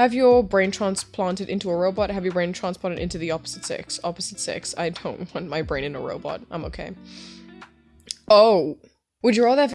Have your brain transplanted into a robot. Have your brain transplanted into the opposite sex. Opposite sex. I don't want my brain in a robot. I'm okay. Oh. Would you rather have